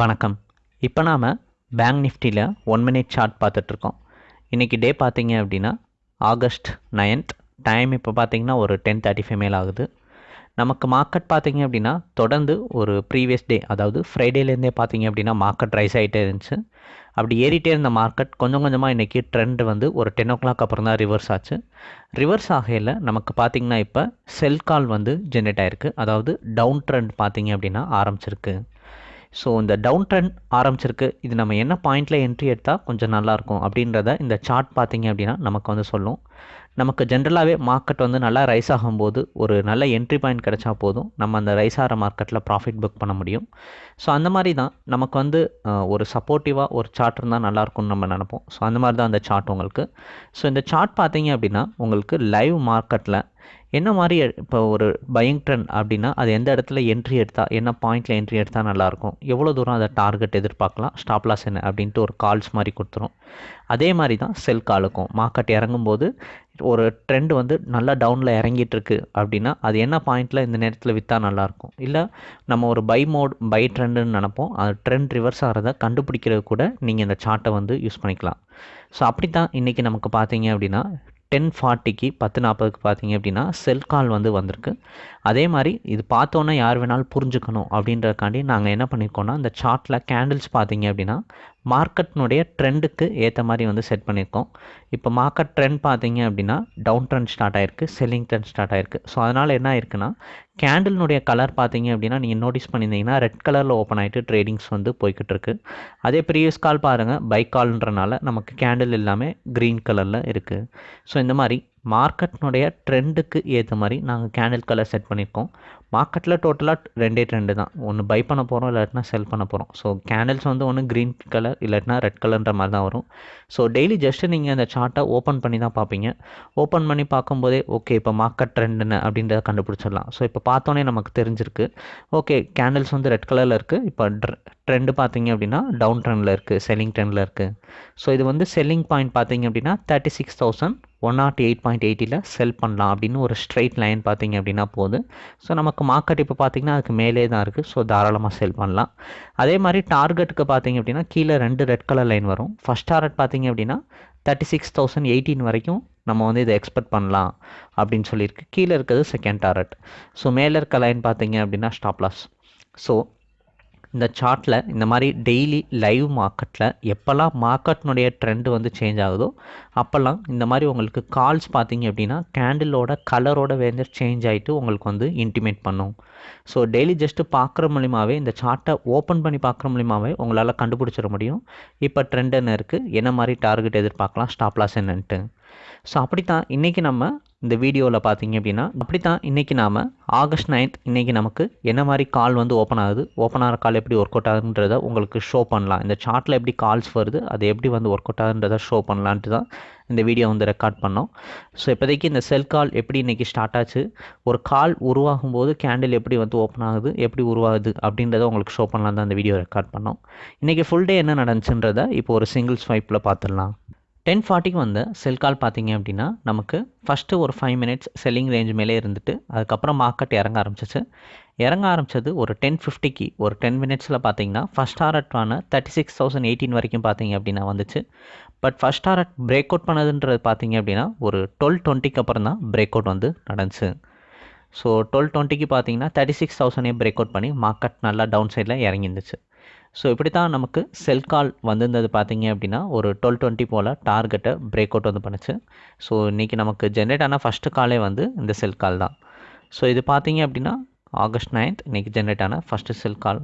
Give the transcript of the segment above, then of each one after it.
வணக்கம். இப்போ நாம் பேங்க் நிஃப்டியில் ஒன் மினிட் சார்ட் பார்த்துட்ருக்கோம். இன்றைக்கி டே பார்த்தீங்க அப்படின்னா ஆகஸ்ட் நைன்த் டைம் இப்போ பார்த்தீங்கன்னா ஒரு டென் தேர்ட்டி ஃபைவ் மேல் ஆகுது. நமக்கு மார்க்கெட் பார்த்தீங்க அப்படின்னா தொடர்ந்து ஒரு ப்ரீவியஸ் டே அதாவது ஃப்ரைடேலேருந்தே பார்த்தீங்க அப்படின்னா மார்க்கெட் ரைஸ் ஆகிட்டே இருந்துச்சு. அப்படி ஏறிட்டே இருந்த மார்க்கெட் கொஞ்சம் கொஞ்சமாக இன்றைக்கி ட்ரெண்ட் வந்து ஒரு டென் ஓ கிளாக் அப்புறம் தான் ரிவர்ஸ் ஆச்சு. ரிவர்ஸ் ஆகையில் நமக்கு பார்த்திங்கன்னா இப்போ செல் கால் வந்து ஜென்ரேட் ஆகிருக்கு அதாவது டவுன் ட்ரெண்ட் பார்த்தீங்க அப்படின்னா ஆரம்பிச்சிருக்கு. ஸோ இந்த டவுன் ட்ரெண்ட் ஆரம்பிச்சிருக்கு. இது நம்ம என்ன பாயிண்டில் என்ட்ரி எடுத்தால் கொஞ்சம் நல்லாயிருக்கும் அப்படின்றத இந்த சார்ட் பார்த்தீங்க அப்படின்னா நமக்கு வந்து சொல்லும். நமக்கு ஜென்ரலாகவே மார்க்கெட் வந்து நல்லா ரைஸ் ஆகும்போது ஒரு நல்ல என்ட்ரி பாயிண்ட் கிடைச்சா போதும். நம்ம அந்த ரைஸ் ஆகிற மார்க்கெட்டில் ப்ராஃபிட் புக் பண்ண முடியும். ஸோ அந்த மாதிரி தான் நமக்கு வந்து ஒரு சப்போர்ட்டிவாக ஒரு சார்ட் இருந்தால் நல்லாயிருக்கும்னு நம்ம நினப்போம். ஸோ அந்த மாதிரி தான் அந்த சார்ட் உங்களுக்கு. ஸோ இந்த சார்ட் பார்த்தீங்க அப்படின்னா உங்களுக்கு லைவ் மார்க்கெட்டில் என்ன மாதிரி இப்போ ஒரு பையிங் ட்ரெண்ட் அப்படின்னா அது எந்த இடத்துல என்ட்ரி எடுத்தால் என்ன பாயிண்டில் என்ட்ரி எடுத்தால் நல்லாயிருக்கும் எவ்வளோ தூரம் அதை டார்கெட் எதிர்பார்க்கலாம்? ஸ்டாப் லாஸ் என்ன? அப்படின்ட்டு ஒரு கால்ஸ் மாதிரி கொடுத்துரும். அதே மாதிரி தான் செல் காலுக்கும் மார்க்கெட் இறங்கும்போது ஒரு ட்ரெண்ட் வந்து நல்லா டவுனில் இறங்கிட்டு இருக்கு அப்படின்னா அது என்ன பாயிண்டில் இந்த நேரத்தில் விற்றா நல்லாயிருக்கும் இல்லை நம்ம ஒரு பை மோட் பை ட்ரெண்டுன்னு நினப்போம். அது ட்ரெண்ட் ரிவர்ஸ் ஆகிறத கண்டுபிடிக்கிறது கூட நீங்கள் இந்த சார்ட்டை வந்து யூஸ் பண்ணிக்கலாம். ஸோ அப்படி தான் இன்றைக்கி நமக்கு பார்த்தீங்க அப்படின்னா டென் ஃபார்ட்டிக்கு பத்து நாற்பதுக்கு பார்த்தீங்க அப்படின்னா செல் கால் வந்து வந்திருக்கு. அதே மாதிரி இது பார்த்தோன்னே யார் வேணாலும் புரிஞ்சுக்கணும் அப்படின்றதுக்காண்டி நாங்கள் என்ன பண்ணியிருக்கோன்னா இந்த சார்ட்டில் கேண்டில்ஸ் பார்த்தீங்க அப்படின்னா மார்க்கெட்னுடைய ட்ரெண்டுக்கு ஏற்ற மாதிரி வந்து செட் பண்ணியிருக்கோம். இப்போ மார்க்கெட் ட்ரெண்ட் பார்த்தீங்க அப்படின்னா டவுன் ட்ரெண்ட் ஸ்டார்ட் ஆயிருக்கு செல்லிங் ட்ரெண்ட் ஸ்டார்ட் ஆயிருக்கு. ஸோ அதனால் என்ன ஆயிருக்குன்னா கேண்டில்னுடைய கலர் பார்த்தீங்க அப்படின்னா நீங்கள் நோட்டீஸ் பண்ணியிருந்தீங்கன்னா ரெட் கலரில் ஓப்பன் ஆகிட்டு ட்ரேடிங்ஸ் வந்து போய்கிட்டு இருக்கு அதே ப்ரீவியஸ் கால் பாருங்கள் பைக் கால்ன்றனால நமக்கு கேண்டில் எல்லாமே க்ரீன் கலரில் இருக்குது ஸோ இந்த மாதிரி மார்க்கெட்னுடைய ட்ரெண்டுக்கு ஏற்ற மாதிரி நாங்கள் கேண்டில் கலர் செட் பண்ணியிருக்கோம் மார்க்கெட்டில் டோட்டலாக ரெண்டே ட்ரெண்டு தான். ஒன்று பை பண்ண போகிறோம் இல்லாட்டினா செல் பண்ண போகிறோம் ஸோ கேண்டில்ஸ் வந்து ஒன்று க்ரீன் கலர் இல்லாட்டினா ரெட் கலர்ன்ற மாதிரி தான் வரும். ஸோ டெய்லி ஜஸ்ட்டு நீங்கள் அந்த சார்ட்டை ஓப்பன் பண்ணி தான் பார்ப்பீங்க. ஓப்பன் பண்ணி பார்க்கும்போதே ஓகே இப்போ மார்க்கெட் ட்ரெண்ட் என்ன அப்படின்றத கண்டுபிடிச்சிடலாம். ஸோ இப்போ பார்த்தோன்னே நமக்கு தெரிஞ்சிருக்கு. ஓகே கேண்டில்ஸ் வந்து ரெட் கலரில் இருக்குது இப்போ ட்ரெண்டு பார்த்தீங்க அப்படின்னா டவுன் ட்ரெண்டில் இருக்குது செல்லிங் ட்ரெண்டில் இருக்குது ஸோ இது வந்து செல்லிங் பாயிண்ட் பார்த்தீங்க அப்படின்னா thirty six thousand one not eight point எயிட்டியில் sell பண்ணலாம் அப்படின்னு ஒரு ஸ்ட்ரைட் லைன் பார்த்தீங்க அப்படின்னா போகுது. ஸோ நமக்கு மார்க்கெட் இப்போ பார்த்தீங்கன்னா அதுக்கு மேலே தான் இருக்குது ஸோ தாராளமாக செல் பண்ணலாம். அதே மாதிரி டார்கெட்டுக்கு பார்த்தீங்க அப்படின்னா கீழே ரெண்டு ரெட் கலர் லைன் வரும். ஃபஸ்ட் டார்கெட் பார்த்தீங்க அப்படின்னா தேர்ட்டி சிக்ஸ் தௌசண்ட் எயிட்டீன் வரைக்கும் நம்ம வந்து இதை எக்ஸ்பெக்ட் பண்ணலாம் அப்படின்னு சொல்லியிருக்கு. கீழே இருக்கிறது செகண்ட் டார்கெட் ஸோ மேலே இருக்க லைன் பார்த்தீங்க அப்படின்னா ஸ்டாப் லாஸ் ஸோ இந்த சார்ட்டில் இந்த மாதிரி டெய்லி லைவ் மார்க்கெட்டில் எப்போல்லாம் மார்க்கெட்னுடைய ட்ரெண்டு வந்து சேஞ்ச் ஆகுதோ அப்போல்லாம் இந்த மாதிரி உங்களுக்கு கால்ஸ் பார்த்தீங்க அப்படின்னா கேண்டிலோட கலரோட வேஞ்சர் சேஞ்ச் ஆகிட்டு உங்களுக்கு வந்து இன்டிமேட் பண்ணும். ஸோ டெய்லி ஜஸ்ட்டு பார்க்குற மூலியமாகவே இந்த சார்ட்டை ஓப்பன் பண்ணி பார்க்குற மூலியமாகவே உங்களால் கண்டுபிடிச்சிட முடியும். இப்போ ட்ரெண்ட் என்ன இருக்குது என்ன மாதிரி டார்கெட் எதிர்பார்க்கலாம்? ஸ்டாப்லாஸ் என்னன்ட்டு. ஸோ அப்படி தான் இன்றைக்கி நம்ம இந்த வீடியோவில் பார்த்தீங்க அப்படின்னா அப்படி தான் இன்றைக்கி நாம் ஆகஸ்ட் நைன்த் இன்றைக்கி நமக்கு என்ன மாதிரி கால் வந்து ஓப்பன் ஆகுது ஓப்பன் ஆகிற கால் எப்படி ஒர்க் அவுட் ஆகுதுன்றதை உங்களுக்கு ஷோ பண்ணலாம். இந்த சார்ட்டில் எப்படி கால்ஸ் வருது அது எப்படி வந்து ஒர்க் அவுட் ஆகுதுன்றதை ஷோ பண்ணலான்ட்டு தான் இந்த வீடியோ வந்து ரெக்கார்ட் பண்ணோம். ஸோ இப்போதைக்கு இந்த செல் கால் எப்படி இன்றைக்கி ஸ்டார்ட் ஆச்சு ஒரு கால் உருவாகும் போது கேண்டில் எப்படி வந்து ஓப்பன் ஆகுது எப்படி உருவாகுது அப்படின்றத உங்களுக்கு ஷோ பண்ணலாம் தான் இந்த வீடியோ ரெக்கார்ட் பண்ணோம். இன்றைக்கி ஃபுல் டே என்ன நடந்துச்சுன்றதை இப்போ ஒரு சிங்கிள் ஸ்வைப்பில் பார்த்துடலாம் டென் ஃபார்ட்டிக்கு வந்த செல் கால் பார்த்தீங்க அப்படின்னா நமக்கு ஃபஸ்ட்டு ஒரு ஃபைவ் மினிட்ஸ் செல்லிங் ரேஞ்ச் மேலே இருந்துட்டு அதுக்கப்புறம் மார்க்கெட் இறங்க ஆரம்பிச்சிச்சு. இறங்க ஆரம்பிச்சது ஒரு டென் ஃபிஃப்டிக்கு ஒரு டென் மினிட்ஸில் பார்த்தீங்கன்னா ஃபஸ்ட் டாரட்டான தேர்ட்டி சிக்ஸ் தௌசண்ட் எயிட்டீன் வரைக்கும் பார்த்தீங்க அப்படின்னா வந்துச்சு. But first target break out பண்ணதுன்றது பார்த்தீங்க அப்படின்னா ஒரு டுவெல் டுவெண்ட்டிக்கு அப்புறம் தான் பிரேக் அவுட் வந்து நடந்துச்சு. ஸோ டுவெல் டுவெண்ட்டிக்கு பார்த்தீங்கன்னா தேர்ட்டி சிக்ஸ் தௌசண்டே பிரேக் அவுட் பண்ணி மார்க்கெட் நல்லா டவுன் சைடில் இறங்கிருந்துச்சு ஸோ இப்படி தான் நமக்கு செல் கால் வந்திருந்தது பார்த்தீங்க அப்படின்னா ஒரு டுவெல் டுவெண்ட்டி போல் டார்கெட்டை பிரேக் அவுட் வந்து பண்ணுச்சு. ஸோ இன்றைக்கி நமக்கு ஜென்ரேட் ஆன ஃபஸ்ட்டு காலே வந்து இந்த செல் கால் தான். ஸோ இது பார்த்தீங்க அப்படின்னா ஆகஸ்ட் நைன்த் இன்றைக்கி ஜென்ரேட் ஆன ஃபஸ்ட்டு செல் கால்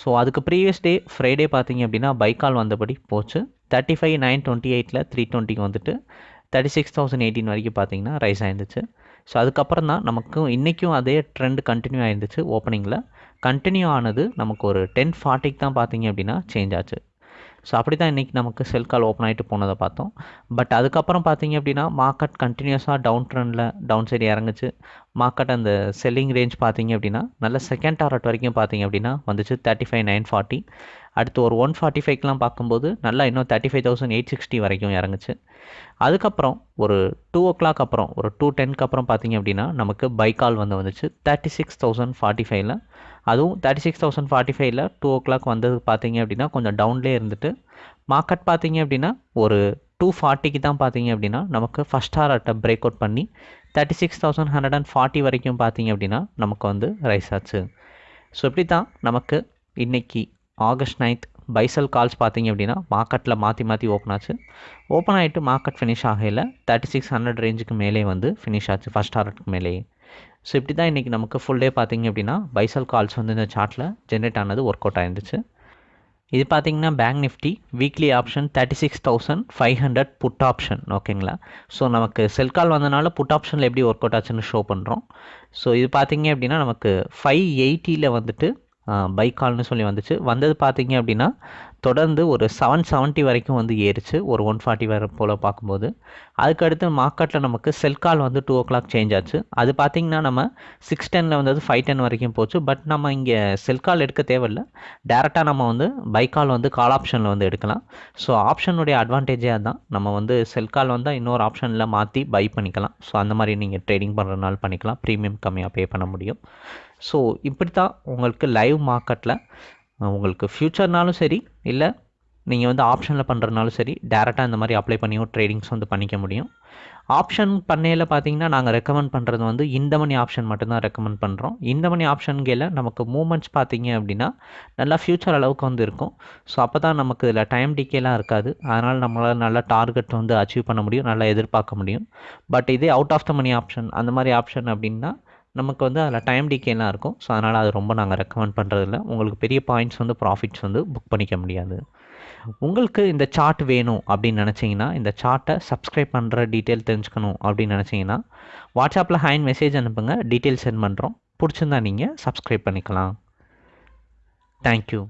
ஸோ அதுக்கு ப்ரீவியஸ் டே ஃப்ரைடே பார்த்தீங்க அப்படின்னா பை கால் வந்தபடி போச்சு. தேர்ட்டி ஃபைவ் நைன் டுவெண்ட்டி எயிட்டில் த்ரீ டுவெண்ட்டிக்கு வந்துட்டு தேர்ட்டி சிக்ஸ் தௌசண்ட் எயிட்டின் வரைக்கும் பார்த்தீங்கன்னா ரைஸ் ஆயிருந்துச்சு. ஸோ அதுக்கப்புறம் தான் நமக்கும் இன்றைக்கும் அதே ட்ரெண்ட் கண்டினியூ ஆயிருந்துச்சு ஓப்பனிங்கில் கண்டினியூ ஆனது நமக்கு ஒரு டென் ஃபார்ட்டிக்கு தான் பார்த்தீங்க அப்படின்னா சேஞ்ச் ஆச்சு. ஸோ அப்படி தான் இன்றைக்கி நமக்கு செல் கால் ஓப்பன் ஆகிட்டு போனதை பார்த்தோம். பட் அதுக்கப்புறம் பார்த்தீங்க அப்படின்னா மார்க்கெட் கண்டினியூஸாக டவுன் ட்ரெண்டில் டவுன் சைடு இறங்குச்சு. மார்க்கெட் அந்த செல்லிங் ரேஞ்ச் பார்த்தீங்க அப்படின்னா நல்ல செகண்ட் டாரட் வரைக்கும் பார்த்தீங்க அப்படின்னா வந்துச்சு தேர்ட்டி ஃபைவ் நைன் ஃபார்ட்டி அடுத்து ஒரு ஒன் ஃபார்ட்டி ஃபைவ்க்கெலாம் பார்க்கும்போது நல்லா இன்னும் thirty five thousand eight sixty வரைக்கும் இறங்குச்சு. அதுக்கப்புறம் ஒரு டூ ஓ கிளாக் அப்புறம் ஒரு டூ டென்க்கு அப்புறம் பார்த்தீங்க அப்படின்னா நமக்கு பை கால் வந்து வந்துச்சு. தேர்ட்டி சிக்ஸ் தௌசண்ட் ஃபார்ட்டி ஃபைவ்ல அதுவும் தேர்ட்டி சிக்ஸ் தௌசண்ட் ஃபார்ட்டி ஃபைவ்ல டூ ஓ கிளாக் வந்தது பார்த்தீங்க அப்படின்னா கொஞ்சம் டவுன்லேயே இருந்துட்டு மார்க்கெட் பார்த்தீங்க அப்படின்னா ஒரு டூ ஃபார்ட்டிக்கு தான் பார்த்தீங்க அப்படின்னா நமக்கு ஃபஸ்ட் ஹார்ட்டை பிரேக் அவுட் பண்ணி thirty six thousand hundred and forty வரைக்கும் பார்த்தீங்க அப்படின்னா நமக்கு வந்து ரைஸ் ஆச்சு. ஸோ இப்படி தான் நமக்கு இன்றைக்கி ஆகஸ்ட் நைன்த் பைசல் கால்ஸ் பார்த்தீங்க அப்படின்னா மார்க்கெட்டில் மாற்றி மாற்றி ஓப்பன் ஆச்சு. ஓப்பன் ஆகிட்டு மார்க்கெட் ஃபினிஷ் ஆகையில் தேர்ட்டி சிக்ஸ் ஹண்ட்ரட் ரேஞ்சுக்கு மேலே வந்து ஃபினிஷ் ஆச்சு ஃபஸ்ட் ஹார்ட்டுக்கு மேலேயே. ஸோ இப்படி தான் இன்றைக்கி நமக்கு ஃபுல் டே பார்த்திங்க அப்படின்னா பைசல் கால்ஸ் வந்து இந்த சார்ட்டில் ஜென்ரேட் ஆனது ஒர்க் அவுட் ஆயிருந்துச்சு. இது பார்த்தீங்கன்னா bank Nifty weekly option thirty six thousand five hundred put option ஓகேங்களா ஸோ நமக்கு செல் கால் வந்தனால புட் ஆப்ஷனில் எப்படி ஒர்க் அவுட் ஆச்சுன்னு ஷோ பண்ணுறோம் ஸோ இது பார்த்திங்க அப்படின்னா நமக்கு ஃபைவ் எயிட்டியில் வந்துட்டு பைக் கால்னு சொல்லி வந்துச்சு. வந்தது பார்த்திங்க அப்படின்னா தொடர்ந்து ஒரு செவன் செவன்ட்டி வரைக்கும் வந்து ஏறிச்சு. ஒரு ஒன் ஃபார்ட்டி வர போல் பார்க்கும்போது. அதுக்கடுத்து மார்க்கெட்டில் நமக்கு செல் கால் வந்து டூ ஓ கிளாக் சேஞ்ச் ஆச்சு. அது பார்த்திங்கன்னா நம்ம சிக்ஸ் டெனில் வந்தது ஃபைவ் டென் வரைக்கும் போச்சு. பட் நம்ம இங்கே செல் கால் எடுக்க தேவையில்லை. டேரெக்டாக நம்ம வந்து பை கால் வந்து கால் ஆப்ஷனில் வந்து எடுக்கலாம். ஸோ ஆப்ஷனுடைய அட்வான்டேஜே அதுதான். நம்ம வந்து செல் கால் வந்தால் இன்னொரு ஆப்ஷனில் மாற்றி பை பண்ணிக்கலாம். ஸோ அந்த மாதிரி நீங்கள் ட்ரேடிங் பண்ணுறதுனால பண்ணிக்கலாம். ப்ரீமியம் கம்மியாக பே பண்ண முடியும். ஸோ இப்படி தான் உங்களுக்கு லைவ் மார்க்கெட்டில் உங்களுக்கு ஃப்யூச்சர்னாலும் சரி இல்லை நீங்கள் வந்து ஆப்ஷனில் பண்ணுறதுனாலும் சரி டேரெக்டாக இந்த மாதிரி அப்ளை பண்ணியும் ட்ரேடிங்ஸ் வந்து பண்ணிக்க முடியும். ஆப்ஷன் பண்ணையில் பார்த்தீங்கன்னா நாங்கள் ரெக்கமெண்ட் பண்ணுறது வந்து இந்த மணி ஆப்ஷன் மட்டும்தான் ரெக்கமெண்ட் பண்ணுறோம் இந்த மணி ஆப்ஷன்கையில் நமக்கு மூமெண்ட்ஸ் பார்த்தீங்க அப்படின்னா நல்லா ஃப்யூச்சர் அளவுக்கு வந்து இருக்கும். ஸோ அப்போ தான் நமக்கு இதில் டைம் டிக்கேலாம் இருக்காது. அதனால் நம்மளால் நல்லா டார்கெட் வந்து அச்சீவ் பண்ண முடியும் நல்லா எதிர்பார்க்க முடியும். பட் இதே out of the money option அந்த மாதிரி ஆப்ஷன் அப்படின்னா நமக்கு வந்து அதில் டைம் டிகேலாம் இருக்கும். ஸோ அதனால் அது ரொம்ப நாங்கள் ரெக்கமெண்ட் பண்ணுறதில்ல உங்களுக்கு பெரிய பாயிண்ட்ஸ் வந்து ப்ராஃபிட்ஸ் வந்து புக் பண்ணிக்க முடியாது. உங்களுக்கு இந்த சார்ட் வேணும் அப்படின்னு நினச்சிங்கன்னா இந்த சார்ட்டை சப்ஸ்கிரைப் பண்ணுற டீட்டெயில் தெரிஞ்சுக்கணும் அப்படின்னு நினச்சிங்கன்னா வாட்ஸ்அப்பில் ஹேண்ட் மெசேஜ் அனுப்புங்க. டீட்டெயில் சென்ட் பண்ணுறோம் பிடிச்சிருந்தா நீங்கள் சப்ஸ்கிரைப் பண்ணிக்கலாம். தேங்க்யூ